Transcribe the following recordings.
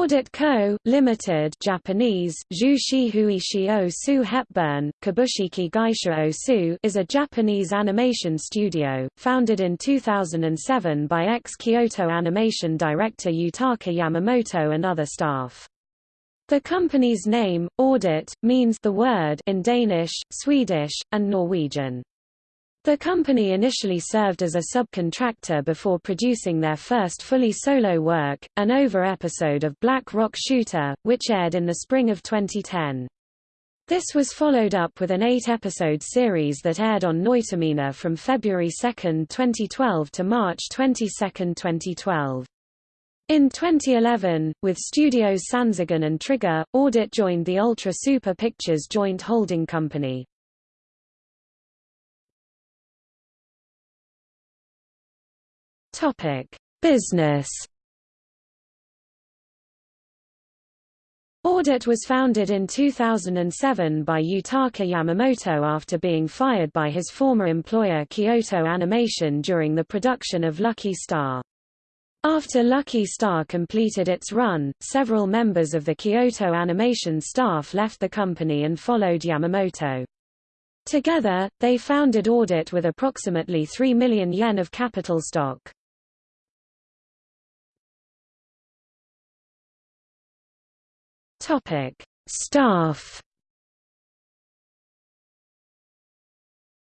Ordet Co., Limited Japanese, Su Hepburn, Kabushiki Gaisha Osu is a Japanese animation studio, founded in 2007 by ex-Kyoto Animation director Yutaka Yamamoto and other staff. The company's name, Ordet, means the word in Danish, Swedish, and Norwegian. The company initially served as a subcontractor before producing their first fully solo work, an over-episode of Black Rock Shooter, which aired in the spring of 2010. This was followed up with an eight-episode series that aired on Noitamina from February 2, 2012 to March 22, 2012. In 2011, with studios Sanzigen and Trigger, Ordet joined the Ultra Super Pictures joint holding company. Topic: Business. Ordet was founded in 2007 by Yutaka Yamamoto after being fired by his former employer Kyoto Animation during the production of Lucky Star. After Lucky Star completed its run, several members of the Kyoto Animation staff left the company and followed Yamamoto. Together, they founded Ordet with approximately 3 million yen of capital stock. Topic: Staff.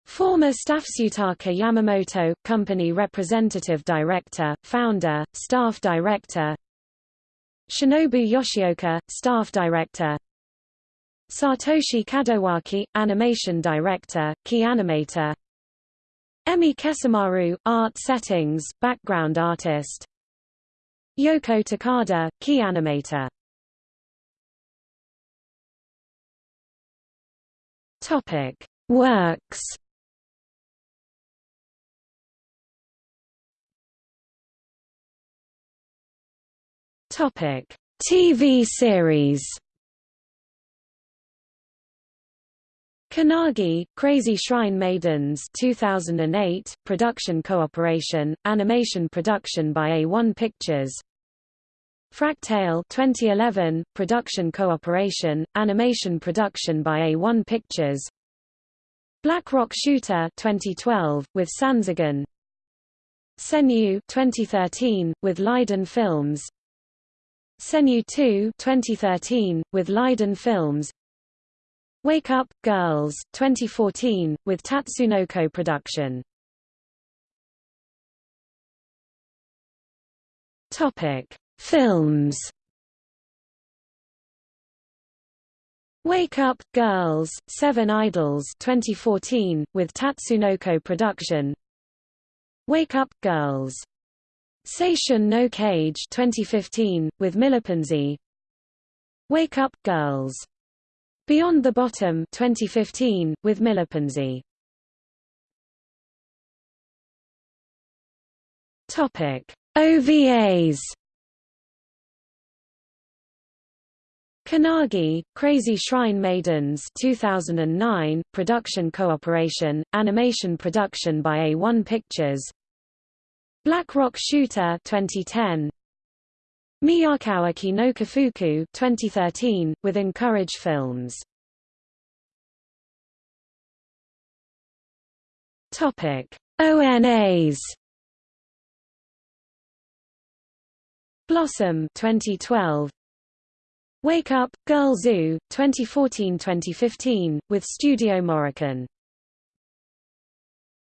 Former Staffsutaka Yamamoto, Company Representative Director, Founder, Staff Director Shinobu Yoshioka, Staff Director Satoshi Kadowaki, Animation Director, Key Animator Emi Kesamaru, Art Settings, Background Artist Yoko Takada, Key Animator Topic: Works. Topic: TV series. Kannagi, Crazy Shrine Maidens 2008, production cooperation, animation production by A1 Pictures Fractale 2011, production cooperation, animation production by A1 Pictures. Black Rock Shooter 2012, with Sanzigen Senyu 2013, with Leiden Films. Senyu 2 2013, with Leiden Films. Wake Up, Girls 2014, with Tatsunoko Production. Topic Films Wake Up, Girls, Seven Idols 2014, with Tatsunoko Production Wake Up, Girls. Seishun no Kage 2015, with Millepensee Wake Up, Girls. Beyond the Bottom 2015, with Topic. OVAs Kannagi, Crazy Shrine Maidens 2009, production cooperation, animation production by A1 Pictures. Black Rock Shooter 2010 Miyakawa-ke no Kūfuku 2013, with Encourage Films. ONAs Blossom 2012 Wake Up, Girl Zoo, 2014–2015, with Studio Morrican